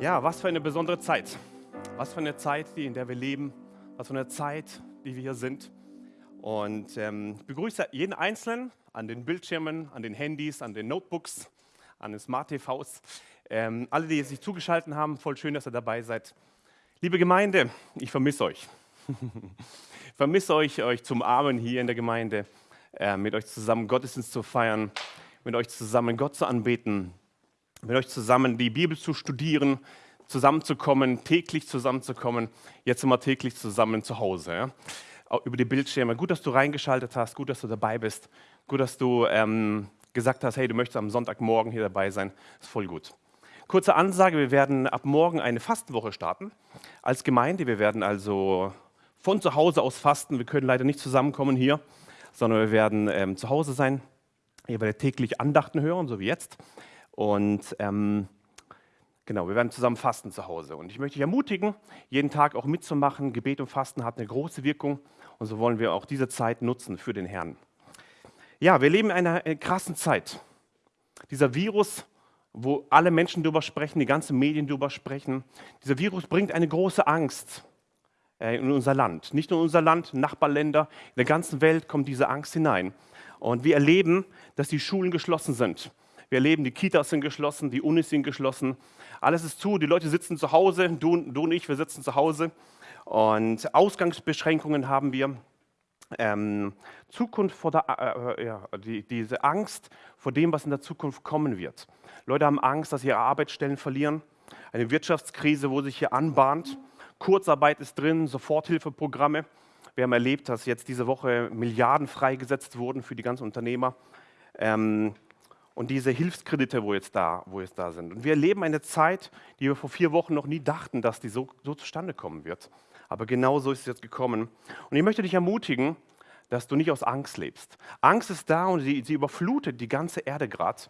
Ja, was für eine besondere Zeit. Was für eine Zeit, die, in der wir leben. Was für eine Zeit, die wir hier sind. Und ähm, ich begrüße jeden Einzelnen an den Bildschirmen, an den Handys, an den Notebooks, an den Smart TVs. Ähm, alle, die sich zugeschaltet haben, voll schön, dass ihr dabei seid. Liebe Gemeinde, ich vermisse euch. ich vermisse euch, euch zum Armen hier in der Gemeinde, äh, mit euch zusammen Gottesdienst zu feiern, mit euch zusammen Gott zu anbeten, mit euch zusammen die Bibel zu studieren, zusammenzukommen, täglich zusammenzukommen. Jetzt sind wir täglich zusammen zu Hause. Ja? Über die Bildschirme. Gut, dass du reingeschaltet hast, gut, dass du dabei bist, gut, dass du ähm, gesagt hast, hey, du möchtest am Sonntagmorgen hier dabei sein. Ist voll gut. Kurze Ansage, wir werden ab morgen eine Fastenwoche starten als Gemeinde. Wir werden also von zu Hause aus fasten. Wir können leider nicht zusammenkommen hier, sondern wir werden ähm, zu Hause sein. Ihr werdet täglich Andachten hören, so wie jetzt. Und ähm, genau, wir werden zusammen fasten zu Hause. Und ich möchte dich ermutigen, jeden Tag auch mitzumachen. Gebet und Fasten hat eine große Wirkung. Und so wollen wir auch diese Zeit nutzen für den Herrn. Ja, wir leben in einer äh, krassen Zeit. Dieser Virus, wo alle Menschen darüber sprechen, die ganzen Medien darüber sprechen, dieser Virus bringt eine große Angst äh, in unser Land. Nicht nur in unser Land, Nachbarländer, in der ganzen Welt kommt diese Angst hinein. Und wir erleben, dass die Schulen geschlossen sind. Wir erleben, die Kitas sind geschlossen, die Unis sind geschlossen. Alles ist zu, die Leute sitzen zu Hause, du, du und ich, wir sitzen zu Hause. Und Ausgangsbeschränkungen haben wir. Ähm, Zukunft vor der, äh, äh, ja, die, diese Angst vor dem, was in der Zukunft kommen wird. Leute haben Angst, dass sie ihre Arbeitsstellen verlieren. Eine Wirtschaftskrise, wo sich hier anbahnt. Kurzarbeit ist drin, Soforthilfeprogramme. Wir haben erlebt, dass jetzt diese Woche Milliarden freigesetzt wurden für die ganzen Unternehmer. Ähm, und diese Hilfskredite, wo jetzt, da, wo jetzt da sind. Und wir erleben eine Zeit, die wir vor vier Wochen noch nie dachten, dass die so, so zustande kommen wird. Aber genau so ist es jetzt gekommen. Und ich möchte dich ermutigen, dass du nicht aus Angst lebst. Angst ist da und sie, sie überflutet die ganze Erde gerade.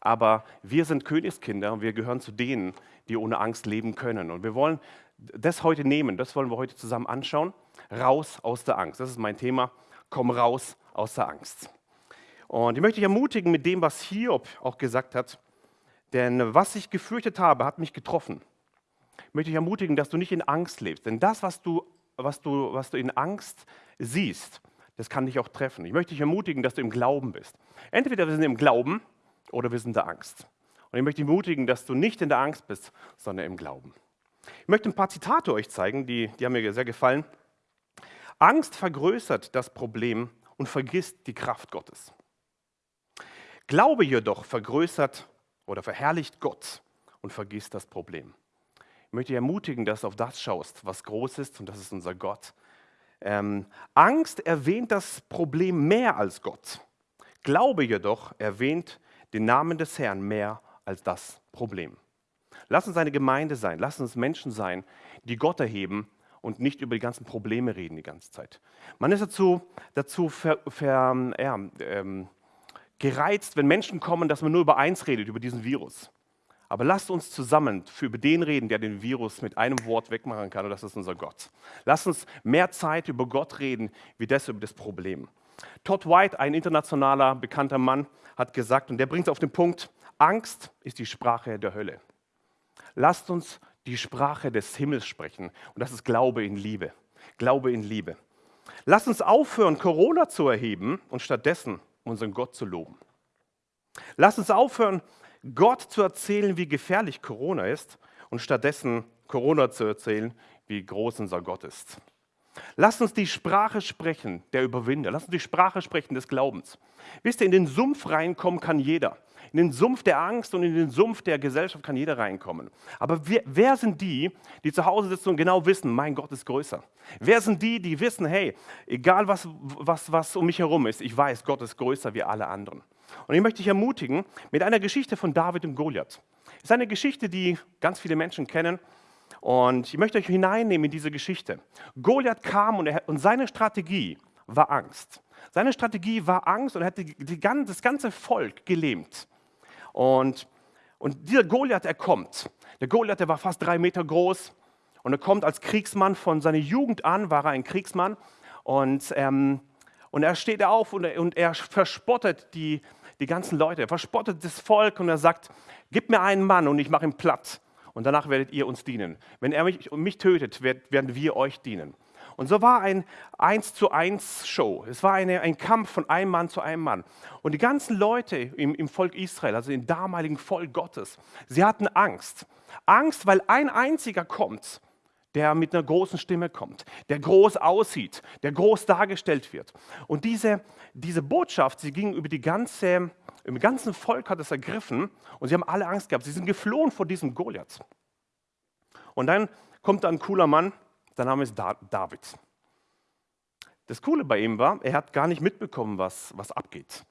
Aber wir sind Königskinder und wir gehören zu denen, die ohne Angst leben können. Und wir wollen das heute nehmen, das wollen wir heute zusammen anschauen. Raus aus der Angst. Das ist mein Thema. Komm raus aus der Angst. Und ich möchte dich ermutigen mit dem, was Hiob auch gesagt hat. Denn was ich gefürchtet habe, hat mich getroffen. Ich möchte dich ermutigen, dass du nicht in Angst lebst. Denn das, was du, was du, was du in Angst siehst, das kann dich auch treffen. Ich möchte dich ermutigen, dass du im Glauben bist. Entweder wir sind im Glauben oder wir sind in der Angst. Und ich möchte dich ermutigen, dass du nicht in der Angst bist, sondern im Glauben. Ich möchte ein paar Zitate euch zeigen, die, die haben mir sehr gefallen. Angst vergrößert das Problem und vergisst die Kraft Gottes. Glaube jedoch vergrößert oder verherrlicht Gott und vergisst das Problem. Ich möchte dich ermutigen, dass du auf das schaust, was groß ist und das ist unser Gott. Ähm, Angst erwähnt das Problem mehr als Gott. Glaube jedoch erwähnt den Namen des Herrn mehr als das Problem. Lass uns eine Gemeinde sein, lass uns Menschen sein, die Gott erheben und nicht über die ganzen Probleme reden die ganze Zeit. Man ist dazu, dazu ver, ver, ja, ähm, gereizt, wenn Menschen kommen, dass man nur über eins redet, über diesen Virus. Aber lasst uns zusammen für über den reden, der den Virus mit einem Wort wegmachen kann, und das ist unser Gott. Lasst uns mehr Zeit über Gott reden, wie das über das Problem. Todd White, ein internationaler bekannter Mann, hat gesagt, und der bringt es auf den Punkt, Angst ist die Sprache der Hölle. Lasst uns die Sprache des Himmels sprechen, und das ist Glaube in Liebe. Glaube in Liebe. Lasst uns aufhören, Corona zu erheben und stattdessen unseren Gott zu loben. Lass uns aufhören, Gott zu erzählen, wie gefährlich Corona ist und stattdessen Corona zu erzählen, wie groß unser Gott ist. Lass uns die Sprache sprechen der Überwinder. Lass uns die Sprache sprechen des Glaubens. Wisst ihr, in den Sumpf reinkommen kann jeder. In den Sumpf der Angst und in den Sumpf der Gesellschaft kann jeder reinkommen. Aber wer, wer, sind die, die zu Hause sitzen und genau wissen, mein Gott ist größer? Wer sind die, die wissen, hey, egal was, was, was um mich herum ist, ich weiß, Gott ist größer wie alle anderen. Und ich möchte dich ermutigen mit einer Geschichte von David und Goliath. Es ist eine Geschichte, die ganz viele Menschen kennen. Und ich möchte euch hineinnehmen in diese Geschichte. Goliath kam und, er, und seine Strategie war Angst. Seine Strategie war Angst und er hat die, die, das ganze Volk gelähmt. Und, und dieser Goliath, er kommt. Der Goliath, der war fast drei Meter groß und er kommt als Kriegsmann von seiner Jugend an, war er ein Kriegsmann. Und, ähm, und er steht auf und er, und er verspottet die, die ganzen Leute, er verspottet das Volk und er sagt, gib mir einen Mann und ich mache ihn platt. und danach werdet ihr uns dienen. Wenn er mich, mich tötet, werden wir euch dienen. Und so war ein 1 zu 1 Show. Es war eine, ein Kampf von einem Mann zu einem Mann. Und die ganzen Leute im, im Volk Israel, also im damaligen Volk Gottes, sie hatten Angst. Angst, weil ein einziger kommt, der mit einer großen Stimme kommt, der groß aussieht, der groß dargestellt wird. Und diese, diese Botschaft, sie ging über die ganze, im ganzen Volk hat es ergriffen und sie haben alle Angst gehabt. Sie sind geflohen vor diesem Goliath. Und dann kommt da ein cooler Mann, sein Name ist David. Das Coole bei ihm war, er hat gar nicht mitbekommen, was, was abgeht.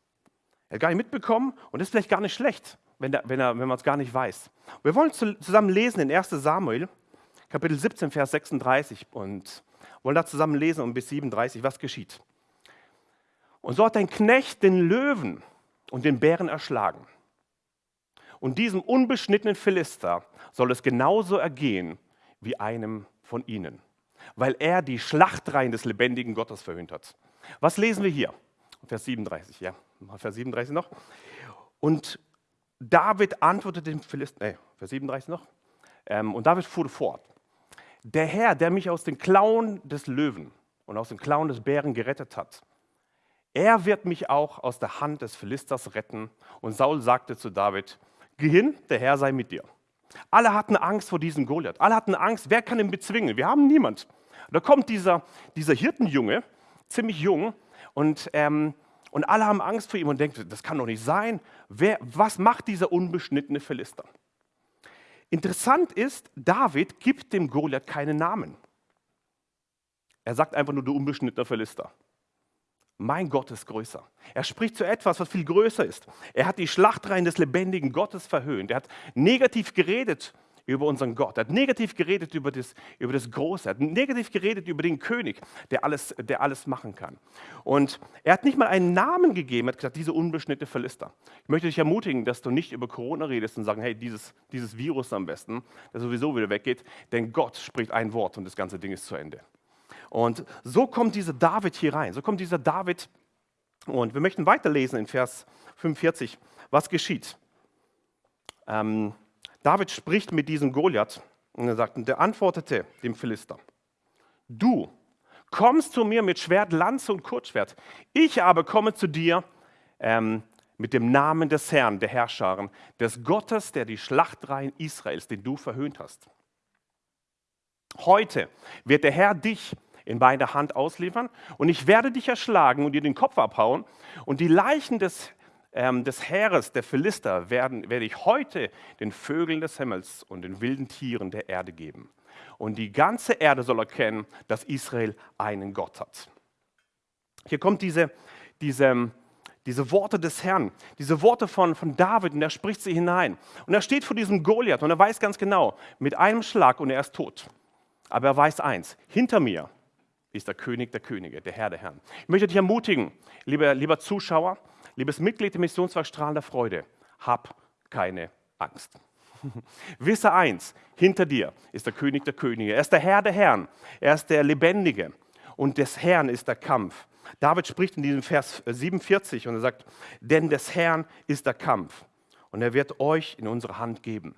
Er hat gar nicht mitbekommen und das ist vielleicht gar nicht schlecht, wenn, wenn, wenn man es gar nicht weiß. Wir wollen zusammen lesen in 1 Samuel, Kapitel 17, Vers 36 und wollen da zusammen lesen und bis 37, was geschieht. Und so hat ein Knecht den Löwen und den Bären erschlagen. Und diesem unbeschnittenen Philister soll es genauso ergehen wie einem von ihnen weil er die Schlachtreihen des lebendigen Gottes verhöhnt hat. Was lesen wir hier? Vers 37, ja, Vers 37 noch. Und David antwortete dem Philister, nee, Vers 37 noch. Ähm, und David fuhr fort. Der Herr, der mich aus den Klauen des Löwen und aus den Klauen des Bären gerettet hat, er wird mich auch aus der Hand des Philisters retten. Und Saul sagte zu David, geh hin, der Herr sei mit dir. Alle hatten Angst vor diesem Goliath. Alle hatten Angst, wer kann ihn bezwingen? Wir haben niemand. Da kommt dieser, dieser Hirtenjunge, ziemlich jung, und, ähm, und alle haben Angst vor ihm und denken, das kann doch nicht sein. Wer, was macht dieser unbeschnittene Philister? Interessant ist, David gibt dem Goliath keinen Namen. Er sagt einfach nur, du unbeschnittener Philister. Mein Gott ist größer. Er spricht zu etwas, was viel größer ist. Er hat die Schlachtreihen des lebendigen Gottes verhöhnt. Er hat negativ geredet über unseren Gott. Er hat negativ geredet über das, über das Große. Er hat negativ geredet über den König, der alles, der alles machen kann. Und er hat nicht mal einen Namen gegeben. Er hat gesagt, diese unbeschnittene Philister. Ich möchte dich ermutigen, dass du nicht über Corona redest und sagst, hey, dieses, dieses Virus am besten, das sowieso wieder weggeht. Denn Gott spricht ein Wort und das ganze Ding ist zu Ende. Und so kommt dieser David hier rein. So kommt dieser David. Und wir möchten weiterlesen in Vers 45. Was geschieht? Ähm, David spricht mit diesem Goliath und er sagt, und der antwortete dem Philister, du kommst zu mir mit Schwert, Lanze und Kurzschwert. Ich aber komme zu dir ähm, mit dem Namen des Herrn, der Herrscharen, des Gottes, der die Schlachtreihen Israels, den du verhöhnt hast. Heute wird der Herr dich in meine Hand ausliefern und ich werde dich erschlagen und dir den Kopf abhauen und die Leichen des, ähm, des Heeres der Philister werden, werde ich heute den Vögeln des Himmels und den wilden Tieren der Erde geben. Und die ganze Erde soll erkennen, dass Israel einen Gott hat. Hier kommt diese, diese, diese Worte des Herrn, diese Worte von, von David und er spricht sie hinein. Und er steht vor diesem Goliath und er weiß ganz genau, mit einem Schlag und er ist tot. Aber er weiß eins, hinter mir ist der König der Könige, der Herr der Herren. Ich möchte dich ermutigen, lieber, lieber Zuschauer, liebes Mitglied der Missionswerk Strahlen der Freude, hab keine Angst. Wisse eins, hinter dir ist der König der Könige. Er ist der Herr der Herren. Er ist der Lebendige. Und des Herrn ist der Kampf. David spricht in diesem Vers 47 und er sagt, denn des Herrn ist der Kampf. Und er wird euch in unsere Hand geben.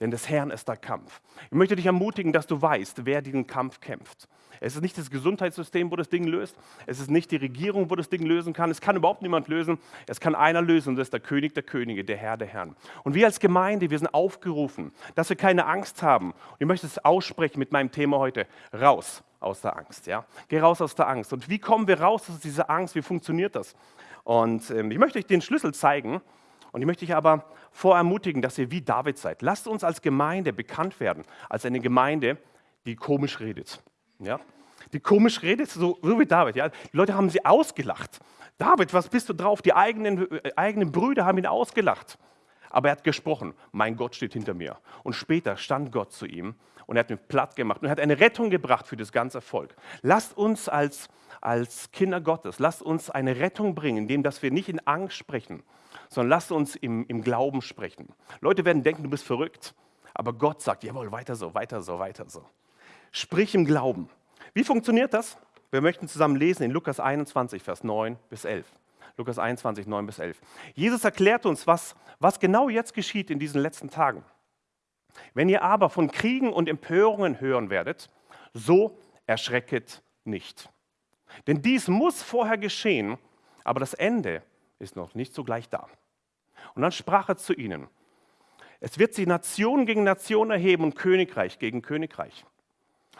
Denn des Herrn ist der Kampf. Ich möchte dich ermutigen, dass du weißt, wer diesen Kampf kämpft. Es ist nicht das Gesundheitssystem, wo das Ding löst. Es ist nicht die Regierung, wo das Ding lösen kann. Es kann überhaupt niemand lösen. Es kann einer lösen und das ist der König der Könige, der Herr der Herren. Und wir als Gemeinde, wir sind aufgerufen, dass wir keine Angst haben. Und ich möchte es aussprechen mit meinem Thema heute. Raus aus der Angst. Ja? Geh raus aus der Angst. Und wie kommen wir raus aus dieser Angst? Wie funktioniert das? Und ähm, ich möchte euch den Schlüssel zeigen. Und ich möchte dich aber vorermutigen, dass ihr wie David seid. Lasst uns als Gemeinde bekannt werden, als eine Gemeinde, die komisch redet. Ja? Die komisch redet, so, wie David. Ja? Die Leute haben sie ausgelacht. David, was bist du drauf? Die eigenen, äh, eigenen Brüder haben ihn ausgelacht. Aber er hat gesprochen, mein Gott steht hinter mir. Und später stand Gott zu ihm und er hat ihn platt gemacht und er hat eine Rettung gebracht für das ganze Volk. Lasst uns als, als Kinder Gottes, lasst uns eine Rettung bringen, indem dass wir nicht in Angst sprechen, sondern lasst uns im, im Glauben sprechen. Leute werden denken, du bist verrückt, aber Gott sagt, jawohl, weiter so, weiter so, weiter so. Sprich im Glauben. Wie funktioniert das? Wir möchten zusammen lesen in Lukas 21, Vers 9 bis 11. Lukas 21, 9 bis 11. Jesus erklärt uns, was, was genau jetzt geschieht in diesen letzten Tagen. Wenn ihr aber von Kriegen und Empörungen hören werdet, so erschrecket nicht. Denn dies muss vorher geschehen, aber das Ende ist noch nicht sogleich da. Und dann sprach er zu ihnen, es wird sich Nation gegen Nation erheben und Königreich gegen Königreich.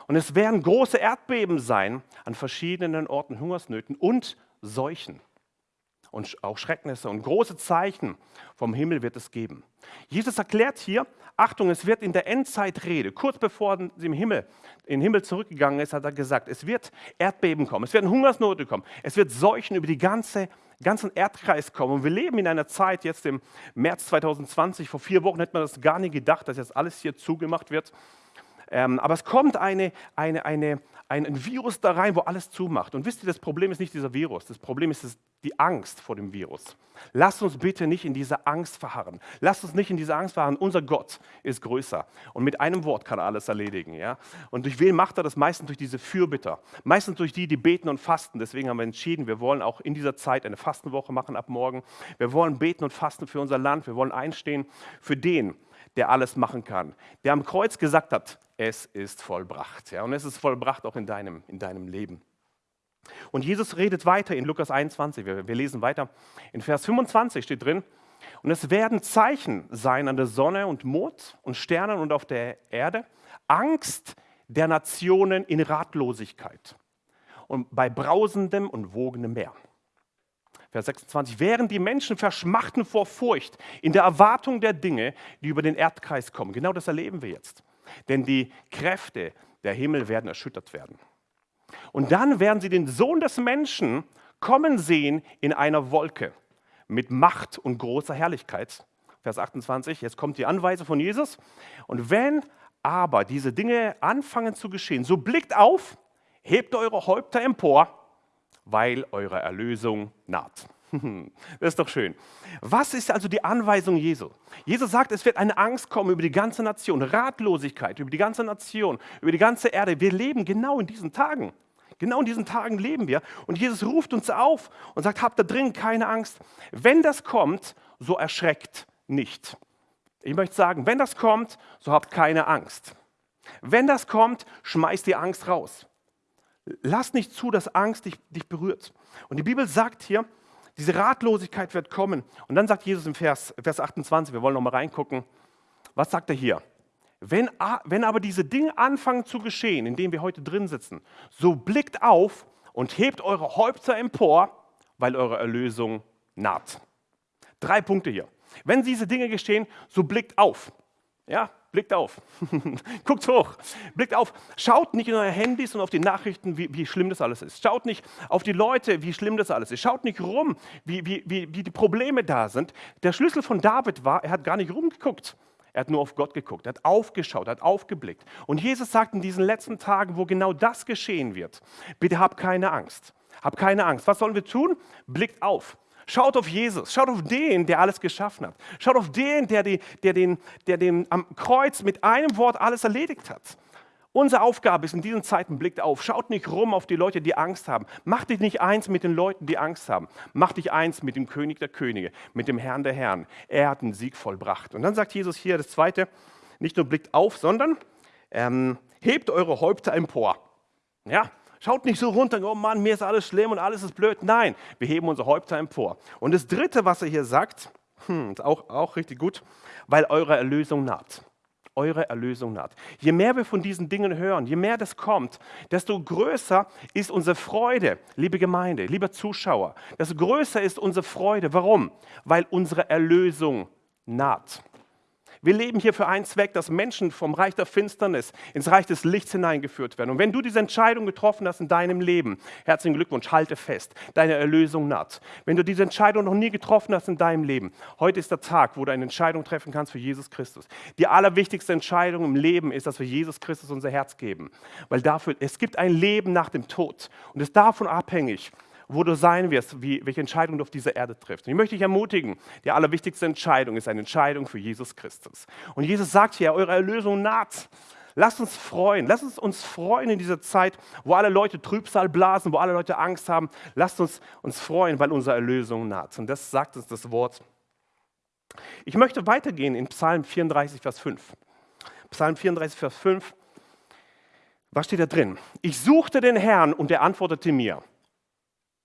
Und es werden große Erdbeben sein an verschiedenen Orten, Hungersnöten und Seuchen und auch Schrecknisse und große Zeichen vom Himmel wird es geben. Jesus erklärt hier, Achtung, es wird in der Endzeitrede, kurz bevor er im Himmel, in den Himmel zurückgegangen ist, hat er gesagt, es wird Erdbeben kommen, es werden Hungersnote kommen, es wird Seuchen über die ganze, ganzen Erdkreis kommen. Und wir leben in einer Zeit, jetzt im März 2020, vor vier Wochen hätte man das gar nie gedacht, dass jetzt alles hier zugemacht wird. Ähm, aber es kommt eine, eine, eine, ein Virus da rein, wo alles zumacht. Und wisst ihr, das Problem ist nicht dieser Virus, das Problem ist die Angst vor dem Virus. Lasst uns bitte nicht in dieser Angst verharren. Lasst uns nicht in dieser Angst verharren. Unser Gott ist größer und mit einem Wort kann er alles erledigen. Ja? Und durch wen macht er das? Meistens durch diese Fürbitter, meistens durch die, die beten und fasten. Deswegen haben wir entschieden, wir wollen auch in dieser Zeit eine Fastenwoche machen ab morgen. Wir wollen beten und fasten für unser Land. Wir wollen einstehen für den, der alles machen kann, der am Kreuz gesagt hat, es ist vollbracht. Ja, und es ist vollbracht auch in deinem, in deinem Leben. Und Jesus redet weiter in Lukas 21, wir, wir lesen weiter. In Vers 25 steht drin, und es werden Zeichen sein an der Sonne und Mond und Sternen und auf der Erde, Angst der Nationen in Ratlosigkeit und bei brausendem und wogendem Meer. Vers 26, während die Menschen verschmachten vor Furcht in der Erwartung der Dinge, die über den Erdkreis kommen. Genau das erleben wir jetzt. Denn die Kräfte der Himmel werden erschüttert werden. Und dann werden sie den Sohn des Menschen kommen sehen in einer Wolke mit Macht und großer Herrlichkeit. Vers 28, jetzt kommt die Anweisung von Jesus. Und wenn aber diese Dinge anfangen zu geschehen, so blickt auf, hebt eure Häupter empor weil eure Erlösung naht. Das ist doch schön. Was ist also die Anweisung Jesu? Jesus sagt, es wird eine Angst kommen über die ganze Nation, Ratlosigkeit über die ganze Nation, über die ganze Erde. Wir leben genau in diesen Tagen. Genau in diesen Tagen leben wir. Und Jesus ruft uns auf und sagt, habt da drin keine Angst. Wenn das kommt, so erschreckt nicht. Ich möchte sagen, wenn das kommt, so habt keine Angst. Wenn das kommt, schmeißt die Angst raus. Lass nicht zu, dass Angst dich, dich berührt. Und die Bibel sagt hier, diese Ratlosigkeit wird kommen. Und dann sagt Jesus im Vers, Vers 28, wir wollen noch mal reingucken, was sagt er hier? Wenn, wenn aber diese Dinge anfangen zu geschehen, in denen wir heute drin sitzen, so blickt auf und hebt eure Häupter empor, weil eure Erlösung naht. Drei Punkte hier. Wenn diese Dinge geschehen, so blickt auf. Ja, blickt auf. Guckt hoch. Blickt auf. Schaut nicht in eure Handys und auf die Nachrichten, wie, wie, schlimm das alles ist. Schaut nicht auf die Leute, wie schlimm das alles ist. Schaut nicht rum, wie, wie, wie, wie die Probleme da sind. Der Schlüssel von David war, er hat gar nicht rumgeguckt. Er hat nur auf Gott geguckt, er hat aufgeschaut, er hat aufgeblickt. Und Jesus sagt in diesen letzten Tagen, wo genau das geschehen wird, bitte hab keine Angst. Hab keine Angst. Was sollen wir tun? Blickt auf. Schaut auf Jesus, schaut auf den, der alles geschaffen hat. Schaut auf den, der, die, der, den, der den am Kreuz mit einem Wort alles erledigt hat. Unsere Aufgabe ist in diesen Zeiten, blickt auf, schaut nicht rum auf die Leute, die Angst haben. Mach dich nicht eins mit den Leuten, die Angst haben. Mach dich eins mit dem König der Könige, mit dem Herrn der Herren. Er hat einen Sieg vollbracht. Und dann sagt Jesus hier das Zweite, nicht nur blickt auf, sondern ähm, hebt eure Häupter empor. Ja, Schaut nicht so runter, oh Mann, mir ist alles schlimm und alles ist blöd. Nein, wir heben unser Häupter empor. Und das Dritte, was er hier sagt, hm, ist auch, auch richtig gut, weil eure Erlösung naht. Eure Erlösung naht. Je mehr wir von diesen Dingen hören, je mehr das kommt, desto größer ist unsere Freude, liebe Gemeinde, lieber Zuschauer. Desto größer ist unsere Freude. Warum? Weil unsere Erlösung naht. Wir leben hier für einen Zweck, dass Menschen vom Reich der Finsternis ins Reich des Lichts hineingeführt werden. Und wenn du diese Entscheidung getroffen hast in deinem Leben, herzlichen Glückwunsch, halte fest, deine Erlösung naht. Wenn du diese Entscheidung noch nie getroffen hast in deinem Leben, heute ist der Tag, wo du eine Entscheidung treffen kannst für Jesus Christus. Die allerwichtigste Entscheidung im Leben ist, dass wir Jesus Christus unser Herz geben. Weil dafür, es gibt ein Leben nach dem Tod. Und es ist davon abhängig, wo du sein wirst, wie, welche Entscheidung du auf dieser Erde triffst. Und ich möchte dich ermutigen, die allerwichtigste Entscheidung ist eine Entscheidung für Jesus Christus. Und Jesus sagt hier, eure Erlösung naht. Lasst uns freuen, lasst uns uns freuen in dieser Zeit, wo alle Leute Trübsal blasen, wo alle Leute Angst haben. Lasst uns uns freuen, weil unsere Erlösung naht. Und das sagt uns das Wort. Ich möchte weitergehen in Psalm 34, Vers 5. Psalm 34, Vers 5. Was steht da drin? Ich suchte den Herrn und er antwortete mir.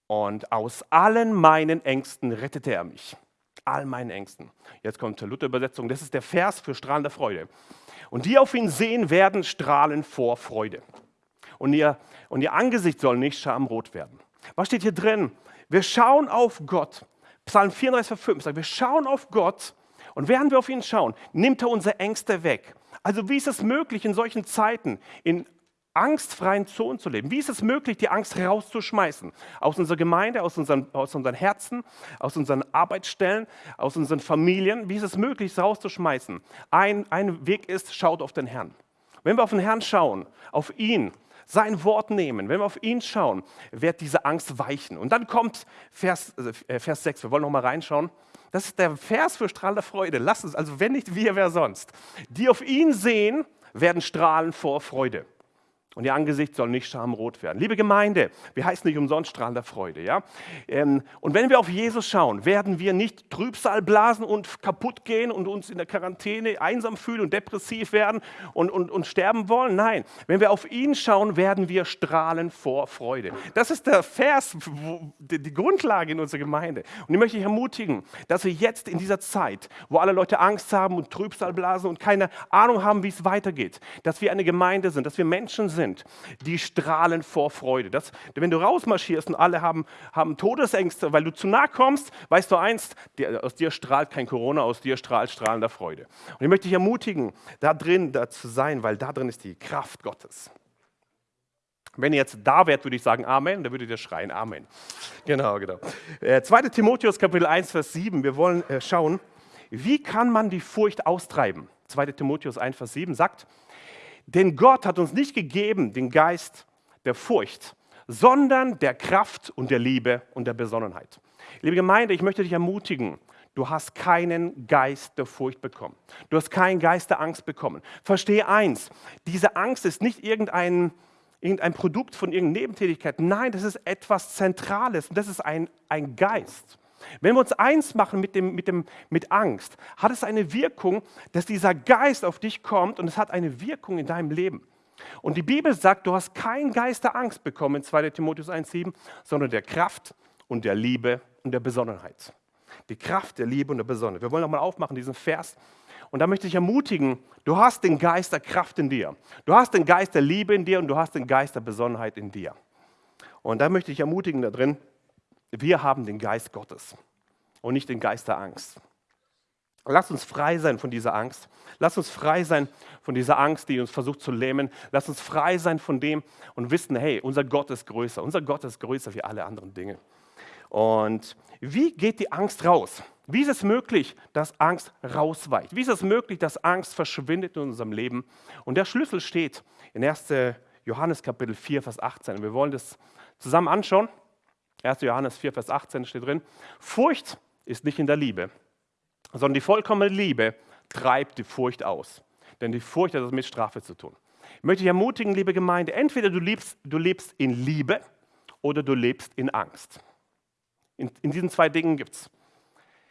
Und aus allen meinen Ängsten rettete er mich. All meinen Ängsten. Jetzt kommt die Luther-Übersetzung. Das ist der Vers für strahlende Freude. Und die auf ihn sehen, werden strahlen vor Freude. Und ihr, und ihr Angesicht soll nicht schamrot werden. Was steht hier drin? Wir schauen auf Gott. Psalm 34, Vers 5 sagt, wir schauen auf Gott und während wir auf ihn schauen, nimmt er unsere Ängste weg. Also wie ist es möglich, in solchen Zeiten in angstfreien Zonen zu leben? Wie ist es möglich, die Angst rauszuschmeißen? Aus unserer Gemeinde, aus unseren, aus unseren Herzen, aus unseren Arbeitsstellen, aus unseren Familien? Wie ist es möglich, es rauszuschmeißen? Ein, ein Weg ist, schaut auf den Herrn. Wenn wir auf den Herrn schauen, auf ihn, sein Wort nehmen, wenn wir auf ihn schauen, wird diese Angst weichen. Und dann kommt Vers, äh, Vers 6, wir wollen noch mal reinschauen. Das ist der Vers für strahlende Freude. Lass uns, also wenn nicht wir, wer sonst? Die auf ihn sehen, werden strahlen vor Freude und ihr Angesicht soll nicht schamrot werden. Liebe Gemeinde, wir heißen nicht umsonst strahlender Freude. Ja? Ähm, und wenn wir auf Jesus schauen, werden wir nicht Trübsal blasen und kaputt gehen und uns in der Quarantäne einsam fühlen und depressiv werden und, und, und sterben wollen. Nein, wenn wir auf ihn schauen, werden wir strahlen vor Freude. Das ist der Vers, die Grundlage in unserer Gemeinde. Und ich möchte dich ermutigen, dass wir jetzt in dieser Zeit, wo alle Leute Angst haben und Trübsal blasen und keine Ahnung haben, wie es weitergeht, dass wir eine Gemeinde sind, dass wir Menschen sind, sind, die strahlen vor Freude. Das, wenn du rausmarschierst und alle haben, haben Todesängste, weil du zu nah kommst, weißt du eins, die, aus dir strahlt kein Corona, aus dir strahlt strahlender Freude. Und ich möchte dich ermutigen, da drin da zu sein, weil da drin ist die Kraft Gottes. Wenn ihr jetzt da wärt, würde ich sagen Amen, dann würdet ihr schreien Amen. Genau, genau. Äh, 2. Timotheus Kapitel 1, Vers 7. Wir wollen äh, schauen, wie kann man die Furcht austreiben? 2. Timotheus 1, Vers 7 sagt, denn Gott hat uns nicht gegeben den Geist der Furcht, sondern der Kraft und der Liebe und der Besonnenheit. Liebe Gemeinde, ich möchte dich ermutigen, du hast keinen Geist der Furcht bekommen. Du hast keinen Geist der Angst bekommen. Verstehe eins, diese Angst ist nicht irgendein, irgendein Produkt von irgendeiner Nebentätigkeit. Nein, das ist etwas Zentrales und das ist ein, ein Geist. Wenn wir uns eins machen mit, dem, mit, dem, mit Angst, hat es eine Wirkung, dass dieser Geist auf dich kommt und es hat eine Wirkung in deinem Leben. Und die Bibel sagt, du hast keinen Geist der Angst bekommen in 2 Timotheus 1,7, sondern der Kraft und der Liebe und der Besonnenheit. Die Kraft der Liebe und der Besonnenheit. Wir wollen nochmal aufmachen, diesen Vers. Und da möchte ich ermutigen, du hast den Geist der Kraft in dir. Du hast den Geist der Liebe in dir und du hast den Geist der Besonnenheit in dir. Und da möchte ich ermutigen da drin, wir haben den Geist Gottes und nicht den Geist der Angst. Lass uns frei sein von dieser Angst. Lass uns frei sein von dieser Angst, die uns versucht zu lähmen. Lass uns frei sein von dem und wissen, hey, unser Gott ist größer. Unser Gott ist größer wie alle anderen Dinge. Und wie geht die Angst raus? Wie ist es möglich, dass Angst rausweicht? Wie ist es möglich, dass Angst verschwindet in unserem Leben? Und der Schlüssel steht in 1. Johannes Kapitel 4, Vers 18. Wir wollen das zusammen anschauen. 1. Johannes 4, Vers 18 steht drin, Furcht ist nicht in der Liebe, sondern die vollkommene Liebe treibt die Furcht aus. Denn die Furcht hat das mit Strafe zu tun. Ich möchte dich ermutigen, liebe Gemeinde, entweder du lebst, du lebst in Liebe oder du lebst in Angst. In, in diesen zwei Dingen gibt es.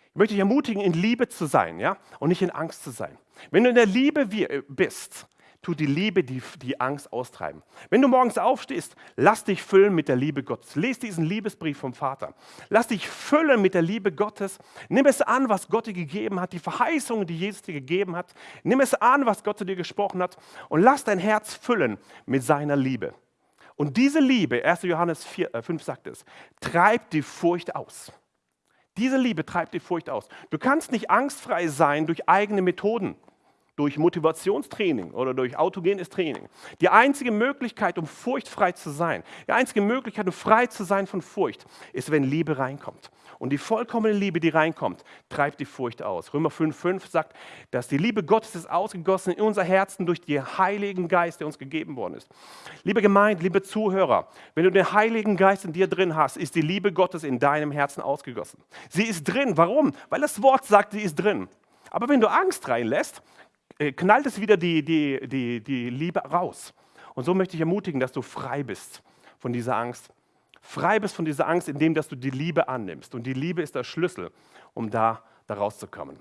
Ich möchte dich ermutigen, in Liebe zu sein ja? und nicht in Angst zu sein. Wenn du in der Liebe äh, bist, tut die Liebe die, die Angst austreiben. Wenn du morgens aufstehst, lass dich füllen mit der Liebe Gottes. Lies diesen Liebesbrief vom Vater. Lass dich füllen mit der Liebe Gottes. Nimm es an, was Gott dir gegeben hat, die Verheißungen, die Jesus dir gegeben hat. Nimm es an, was Gott zu dir gesprochen hat und lass dein Herz füllen mit seiner Liebe. Und diese Liebe, 1. Johannes 4, äh 5 sagt es, treibt die Furcht aus. Diese Liebe treibt die Furcht aus. Du kannst nicht angstfrei sein durch eigene Methoden durch Motivationstraining oder durch autogenes Training. Die einzige Möglichkeit, um furchtfrei zu sein, die einzige Möglichkeit, um frei zu sein von Furcht, ist, wenn Liebe reinkommt. Und die vollkommene Liebe, die reinkommt, treibt die Furcht aus. Römer 5,5 sagt, dass die Liebe Gottes ist ausgegossen in unser Herzen durch den Heiligen Geist, der uns gegeben worden ist. Liebe Gemeinde, liebe Zuhörer, wenn du den Heiligen Geist in dir drin hast, ist die Liebe Gottes in deinem Herzen ausgegossen. Sie ist drin. Warum? Weil das Wort sagt, sie ist drin. Aber wenn du Angst reinlässt, knallt es wieder die, die, die, die Liebe raus. Und so möchte ich ermutigen, dass du frei bist von dieser Angst. Frei bist von dieser Angst, indem dass du die Liebe annimmst. Und die Liebe ist der Schlüssel, um da, da rauszukommen.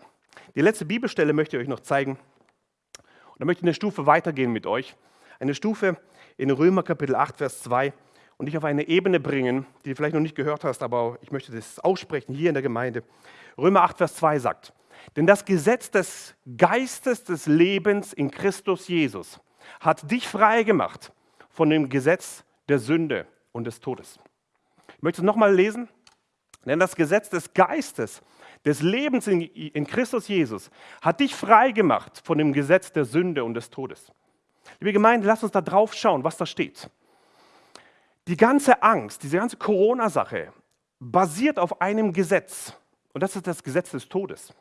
Die letzte Bibelstelle möchte ich euch noch zeigen. Und dann möchte ich eine Stufe weitergehen mit euch. Eine Stufe in Römer Kapitel 8, Vers 2 und dich auf eine Ebene bringen, die du vielleicht noch nicht gehört hast, aber ich möchte das aussprechen hier in der Gemeinde. Römer 8, Vers 2 sagt, denn das Gesetz des Geistes des Lebens in Christus Jesus hat dich frei gemacht von dem Gesetz der Sünde und des Todes. Ich möchte es nochmal lesen. Denn das Gesetz des Geistes, des Lebens in, Christus Jesus, hat dich frei gemacht von dem Gesetz der Sünde und des Todes. Liebe Gemeinde, lasst uns da drauf schauen, was da steht. Die ganze Angst, diese ganze Corona-Sache basiert auf einem Gesetz. Und das ist das Gesetz des Todes.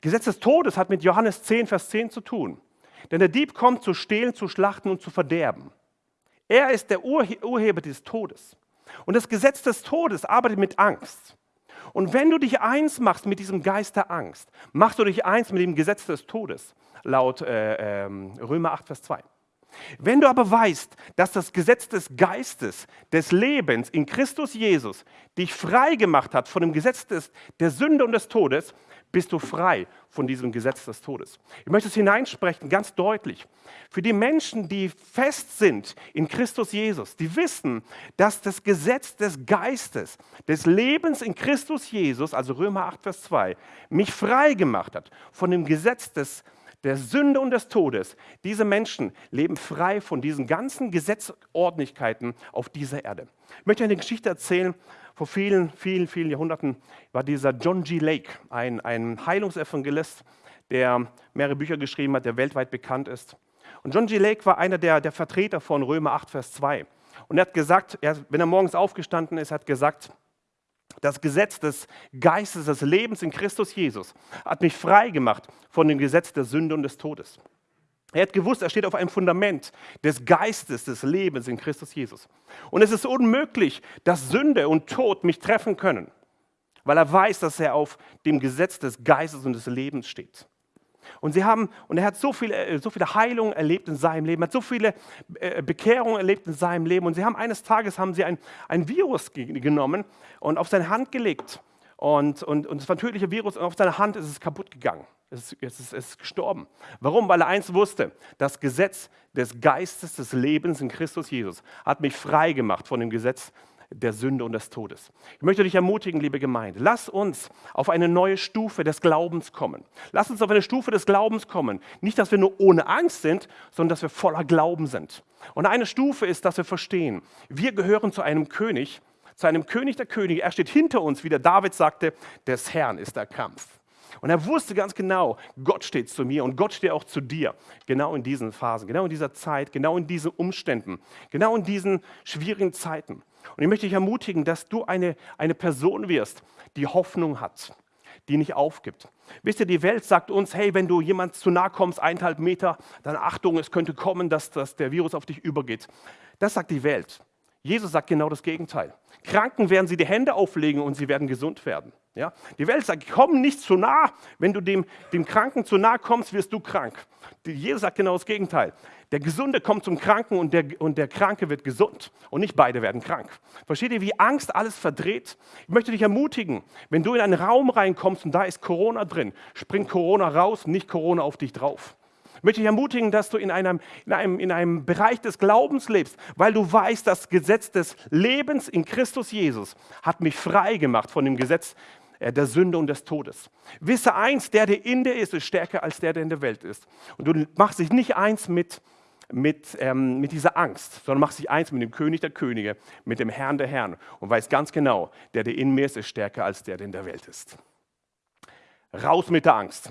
Gesetz des Todes hat mit Johannes 10, Vers 10 zu tun. Denn der Dieb kommt zu stehlen, zu schlachten und zu verderben. Er ist der Urheber des Todes. Und das Gesetz des Todes arbeitet mit Angst. Und wenn du dich eins machst mit diesem Geist der Angst, machst du dich eins mit dem Gesetz des Todes, laut äh, äh, Römer 8, Vers 2. Wenn du aber weißt, dass das Gesetz des Geistes, des Lebens in Christus Jesus dich frei gemacht hat von dem Gesetz des, der Sünde und des Todes, bist du frei von diesem Gesetz des Todes. Ich möchte es hineinsprechen, ganz deutlich. Für die Menschen, die fest sind in Christus Jesus, die wissen, dass das Gesetz des Geistes, des Lebens in Christus Jesus, also Römer 8, Vers 2, mich frei gemacht hat von dem Gesetz des der Sünde und des Todes. Diese Menschen leben frei von diesen ganzen Gesetzordnigkeiten auf dieser Erde. Ich möchte eine Geschichte erzählen vor vielen, vielen, vielen Jahrhunderten war dieser John G. Lake, ein, ein Heilungsevangelist, der mehrere Bücher geschrieben hat, der weltweit bekannt ist. Und John G. Lake war einer der, der Vertreter von Römer 8, Vers 2. Und er hat gesagt, er, wenn er morgens aufgestanden ist, hat gesagt, das Gesetz des Geistes, des Lebens in Christus Jesus hat mich frei gemacht von dem Gesetz der Sünde und des Todes. Er hat gewusst, er steht auf einem Fundament des Geistes, des Lebens in Christus Jesus. Und es ist unmöglich, dass Sünde und Tod mich treffen können, weil er weiß, dass er auf dem Gesetz des Geistes und des Lebens steht. Und, sie haben, und er hat so viele, äh, so viele Heilungen erlebt in seinem Leben, hat so viele äh, Bekehrungen erlebt in seinem Leben. Und sie haben eines Tages haben sie ein, ein Virus genommen und auf seine Hand gelegt. Und, und, und es war ein tödlicher Virus und auf seiner Hand ist es kaputt gegangen. Es ist, es, es ist gestorben. Warum? Weil er eins wusste, das Gesetz des Geistes des Lebens in Christus Jesus hat mich frei gemacht von dem Gesetz der Sünde und des Todes. Ich möchte dich ermutigen, liebe Gemeinde, lass uns auf eine neue Stufe des Glaubens kommen. Lass uns auf eine Stufe des Glaubens kommen. Nicht, dass wir nur ohne Angst sind, sondern dass wir voller Glauben sind. Und eine Stufe ist, dass wir verstehen, wir gehören zu einem König, zu einem König der Könige. Er steht hinter uns, wie der David sagte, des Herrn ist der Kampf. Und er wusste ganz genau, Gott steht zu mir und Gott steht auch zu dir. Genau in diesen Phasen, genau in dieser Zeit, genau in diesen Umständen, genau in diesen schwierigen Zeiten. Und ich möchte dich ermutigen, dass du eine, eine Person wirst, die Hoffnung hat, die nicht aufgibt. Wisst ihr, die Welt sagt uns, hey, wenn du jemand zu nahe kommst, eineinhalb Meter, dann Achtung, es könnte kommen, dass, dass der Virus auf dich übergeht. Das sagt die Welt. Jesus sagt genau das Gegenteil. Kranken werden sie die Hände auflegen und sie werden gesund werden. Ja? Die Welt sagt, komm nicht zu nah. Wenn du dem, dem Kranken zu nah kommst, wirst du krank. Jesus sagt genau das Gegenteil. Der Gesunde kommt zum Kranken und der, und der Kranke wird gesund. Und nicht beide werden krank. Versteht ihr, wie Angst alles verdreht? Ich möchte dich ermutigen, wenn du in einen Raum reinkommst und da ist Corona drin, springt Corona raus, nicht Corona auf dich drauf. Ich möchte dich ermutigen, dass du in einem, in, einem, in einem Bereich des Glaubens lebst, weil du weißt, das Gesetz des Lebens in Christus Jesus hat mich frei gemacht von dem Gesetz äh, der Sünde und des Todes. Wisse eins, der, der in dir ist, ist stärker als der, der in der Welt ist. Und du machst dich nicht eins mit, mit, ähm, mit dieser Angst, sondern machst dich eins mit dem König der Könige, mit dem Herrn der Herren und weißt ganz genau, der, der in mir ist, ist stärker als der, der in der Welt ist. Raus mit der Angst.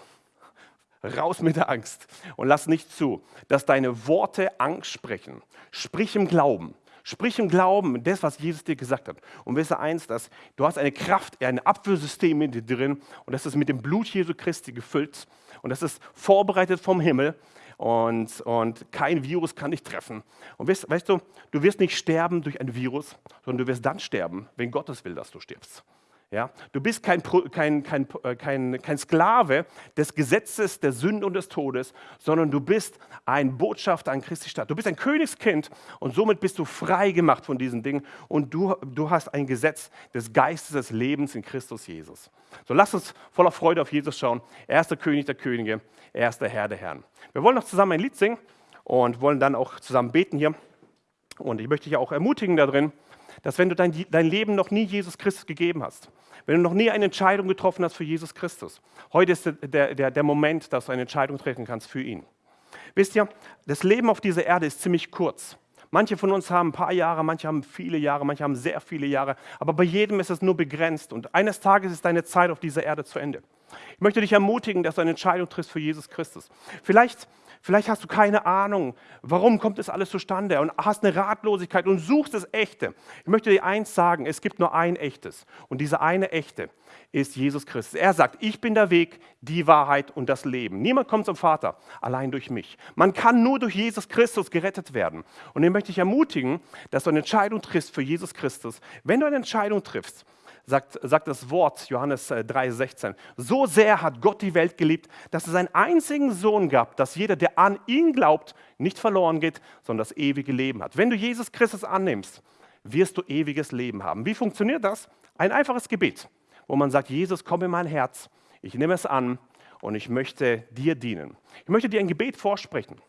Raus mit der Angst und lass nicht zu, dass deine Worte Angst sprechen. Sprich im Glauben. Sprich im Glauben das, was Jesus dir gesagt hat. Und wisse eins, dass du hast eine Kraft, ein Abwehrsystem in dir drin und das ist mit dem Blut Jesu Christi gefüllt und das ist vorbereitet vom Himmel und, und kein Virus kann dich treffen. Und weißt, weißt du, du wirst nicht sterben durch ein Virus, sondern du wirst dann sterben, wenn Gottes will, dass du stirbst. Ja? Du bist kein, kein, kein, äh, kein, kein Sklave des Gesetzes der Sünde und des Todes, sondern du bist ein Botschafter an Christi Stadt. Du bist ein Königskind und somit bist du frei gemacht von diesen Dingen und du, du hast ein Gesetz des Geistes des Lebens in Christus Jesus. So lass uns voller Freude auf Jesus schauen. Er ist der König der Könige, er ist der Herr der Herren. Wir wollen noch zusammen ein Lied singen und wollen dann auch zusammen beten hier. Und ich möchte dich auch ermutigen darin, dass wenn du dein, dein Leben noch nie Jesus Christus gegeben hast, wenn du noch nie eine Entscheidung getroffen hast für Jesus Christus, heute ist der, der, der Moment, dass du eine Entscheidung treffen kannst für ihn. Wisst ihr, das Leben auf dieser Erde ist ziemlich kurz. Manche von uns haben ein paar Jahre, manche haben viele Jahre, manche haben sehr viele Jahre, aber bei jedem ist es nur begrenzt und eines Tages ist deine Zeit auf dieser Erde zu Ende. Ich möchte dich ermutigen, dass du eine Entscheidung triffst für Jesus Christus. Vielleicht Vielleicht hast du keine Ahnung, warum kommt das alles zustande und hast eine Ratlosigkeit und suchst das Echte. Ich möchte dir eins sagen, es gibt nur ein Echtes und dieser eine Echte ist Jesus Christus. Er sagt, ich bin der Weg, die Wahrheit und das Leben. Niemand kommt zum Vater allein durch mich. Man kann nur durch Jesus Christus gerettet werden. Und ich möchte dich ermutigen, dass du eine Entscheidung triffst für Jesus Christus. Wenn du eine Entscheidung triffst, sagt, sagt das Wort, Johannes 3,16. Äh, so sehr hat Gott die Welt geliebt, dass es einen einzigen Sohn gab, dass jeder, der an ihn glaubt, nicht verloren geht, sondern das ewige Leben hat. Wenn du Jesus Christus annimmst, wirst du ewiges Leben haben. Wie funktioniert das? Ein einfaches Gebet, wo man sagt, Jesus, komm in mein Herz, ich nehme es an und ich möchte dir dienen. Ich möchte dir ein Gebet vorsprechen.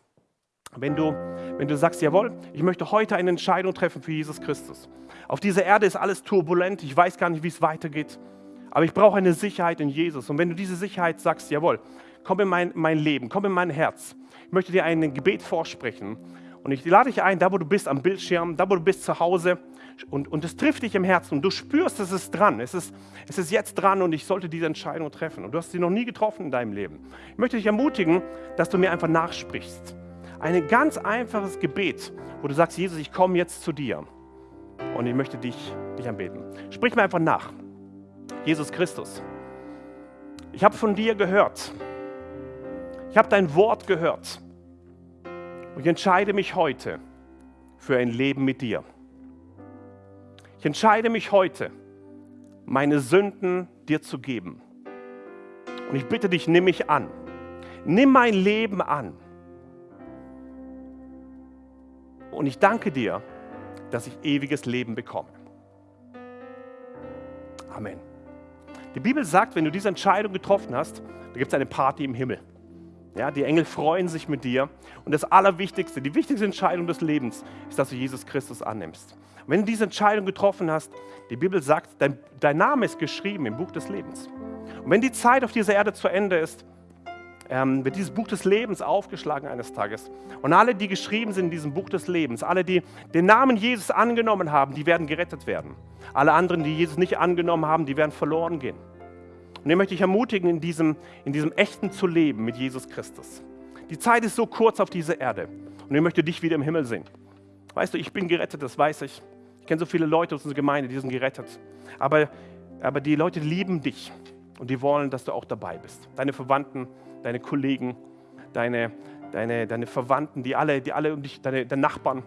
Wenn du, wenn du sagst, jawohl, ich möchte heute eine Entscheidung treffen für Jesus Christus. Auf dieser Erde ist alles turbulent, ich weiß gar nicht, wie es weitergeht, aber ich brauche eine Sicherheit in Jesus. Und wenn du diese Sicherheit sagst, jawohl, komm in mein, mein Leben, komm in mein Herz, ich möchte dir ein Gebet vorsprechen. Und ich lade dich ein, da wo du bist am Bildschirm, da wo du bist zu Hause, und, und es trifft dich im Herzen und du spürst, es ist dran, es ist, es ist jetzt dran und ich sollte diese Entscheidung treffen. Und du hast sie noch nie getroffen in deinem Leben. Ich möchte dich ermutigen, dass du mir einfach nachsprichst. Ein ganz einfaches Gebet, wo du sagst, Jesus, ich komme jetzt zu dir und ich möchte dich, dich anbeten. Sprich mir einfach nach. Jesus Christus, ich habe von dir gehört. Ich habe dein Wort gehört. Und ich entscheide mich heute für ein Leben mit dir. Ich entscheide mich heute, meine Sünden dir zu geben. Und ich bitte dich, nimm mich an. Nimm mein Leben an. Und ich danke dir, dass ich ewiges Leben bekomme. Amen. Die Bibel sagt, wenn du diese Entscheidung getroffen hast, da gibt es eine Party im Himmel. Ja, die Engel freuen sich mit dir. Und das Allerwichtigste, die wichtigste Entscheidung des Lebens ist, dass du Jesus Christus annimmst. Und wenn du diese Entscheidung getroffen hast, die Bibel sagt, dein, dein Name ist geschrieben im Buch des Lebens. Und wenn die Zeit auf dieser Erde zu Ende ist, ähm, wird dieses Buch des Lebens aufgeschlagen eines Tages. Und alle, die geschrieben sind in diesem Buch des Lebens, alle, die den Namen Jesus angenommen haben, die werden gerettet werden. Alle anderen, die Jesus nicht angenommen haben, die werden verloren gehen. Und ich möchte dich ermutigen, in diesem, in diesem Echten zu leben mit Jesus Christus. Die Zeit ist so kurz auf dieser Erde. Und ich möchte dich wieder im Himmel sehen. Weißt du, ich bin gerettet, das weiß ich. Ich kenne so viele Leute aus unserer Gemeinde, die sind gerettet. Aber, aber die Leute lieben dich und die wollen, dass du auch dabei bist. Deine Verwandten, deine Kollegen, deine, deine, deine Verwandten, die alle, die alle um dich, deine, deine Nachbarn,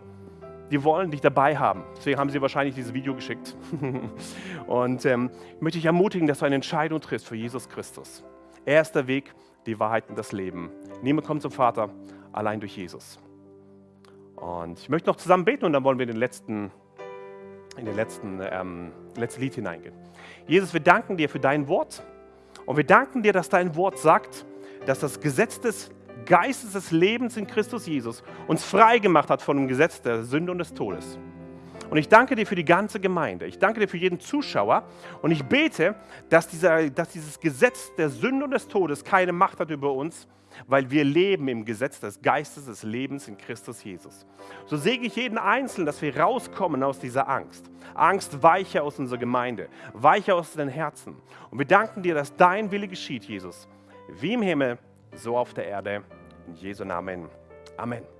die wollen dich dabei haben. Deswegen haben sie wahrscheinlich dieses Video geschickt. und ähm, ich möchte dich ermutigen, dass du eine Entscheidung triffst für Jesus Christus. Er ist der Weg, die Wahrheit und das Leben. Niemand kommt zum Vater allein durch Jesus. Und ich möchte noch zusammen beten und dann wollen wir in den letzten, in den letzten, ähm, letzten Lied hineingehen. Jesus, wir danken dir für dein Wort und wir danken dir, dass dein Wort sagt, dass das Gesetz des Geistes des Lebens in Christus Jesus uns frei gemacht hat von dem Gesetz der Sünde und des Todes. Und ich danke dir für die ganze Gemeinde. Ich danke dir für jeden Zuschauer. Und ich bete, dass, dieser, dass dieses Gesetz der Sünde und des Todes keine Macht hat über uns, weil wir leben im Gesetz des Geistes des Lebens in Christus Jesus. So segne ich jeden Einzelnen, dass wir rauskommen aus dieser Angst. Angst weiche aus unserer Gemeinde, weiche aus den Herzen. Und wir danken dir, dass dein Wille geschieht, Jesus wie im Himmel, so auf der Erde. In Jesu Namen. Amen.